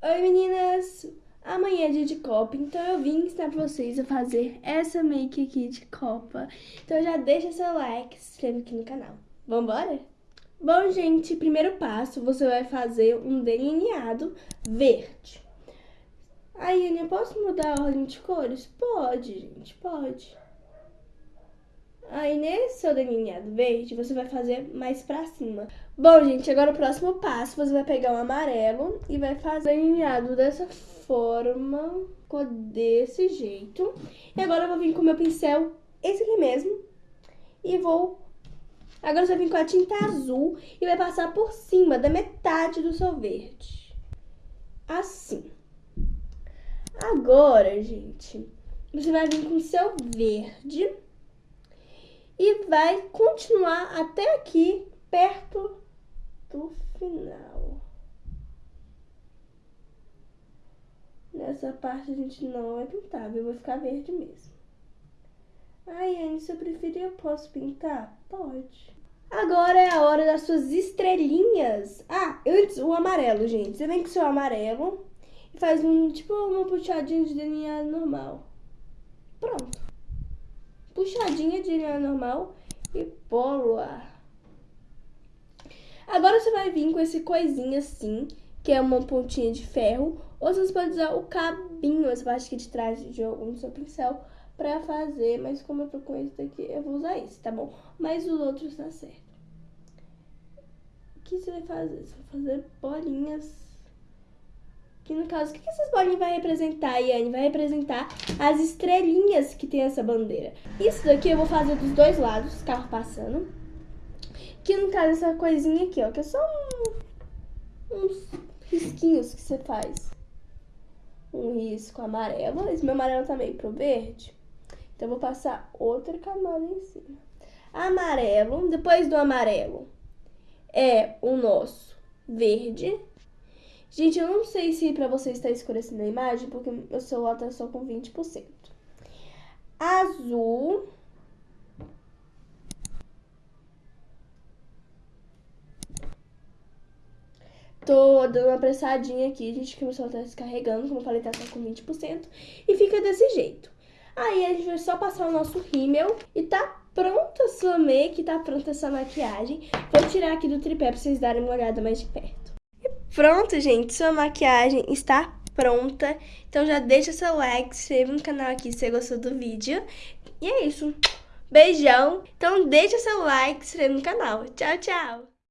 Oi meninas! Amanhã é dia de Copa, então eu vim ensinar pra vocês a fazer essa make aqui de Copa. Então já deixa seu like, se inscreve aqui no canal. Vambora? Bom, gente, primeiro passo, você vai fazer um delineado verde. Aí, Aninha, posso mudar a ordem de cores? Pode, gente, pode. Nesse seu delineado verde, você vai fazer mais pra cima. Bom, gente, agora o próximo passo, você vai pegar o amarelo e vai fazer delineado dessa forma, desse jeito. E agora eu vou vir com o meu pincel, esse aqui mesmo, e vou... Agora você vai vir com a tinta azul e vai passar por cima da metade do seu verde. Assim. Agora, gente, você vai vir com o seu verde e vai continuar até aqui, perto do final. Nessa parte a gente não vai pintar, viu? Vai ficar verde mesmo. Ai, Anne, se eu preferir, eu posso pintar? Pode. Agora é a hora das suas estrelinhas. Ah, antes o amarelo, gente. Você vem com o seu amarelo e faz um, tipo, uma puxadinha de delineado normal. Pronto puxadinha de linha normal e bola. Agora você vai vir com esse coisinha assim, que é uma pontinha de ferro, ou você pode usar o cabinho, essa parte aqui de trás de algum seu pincel, pra fazer, mas como eu tô com esse daqui, eu vou usar esse, tá bom? Mas os outros tá certo. O que você vai fazer? Você vai fazer bolinhas que no caso, o que essas bolinhas vai representar, Yane? Vai representar as estrelinhas que tem essa bandeira. Isso daqui eu vou fazer dos dois lados, carro passando. Que no caso, essa coisinha aqui, ó, que é só um, uns risquinhos que você faz. Um risco amarelo, esse meu amarelo tá meio pro verde. Então, eu vou passar outra camada em cima. Amarelo, depois do amarelo, é o nosso verde. Gente, eu não sei se pra vocês está escurecendo a imagem, porque meu celular tá só com 20%. Azul. Tô dando uma pressadinha aqui, gente, que meu celular tá descarregando, como eu falei, tá só com 20%. E fica desse jeito. Aí a gente vai só passar o nosso rímel e tá pronta a sua make, tá pronta essa maquiagem. Vou tirar aqui do tripé pra vocês darem uma olhada mais de perto. Pronto, gente, sua maquiagem está pronta. Então já deixa seu like, se inscreva no canal aqui se você gostou do vídeo. E é isso. Beijão. Então deixa seu like, se inscreva no canal. Tchau, tchau.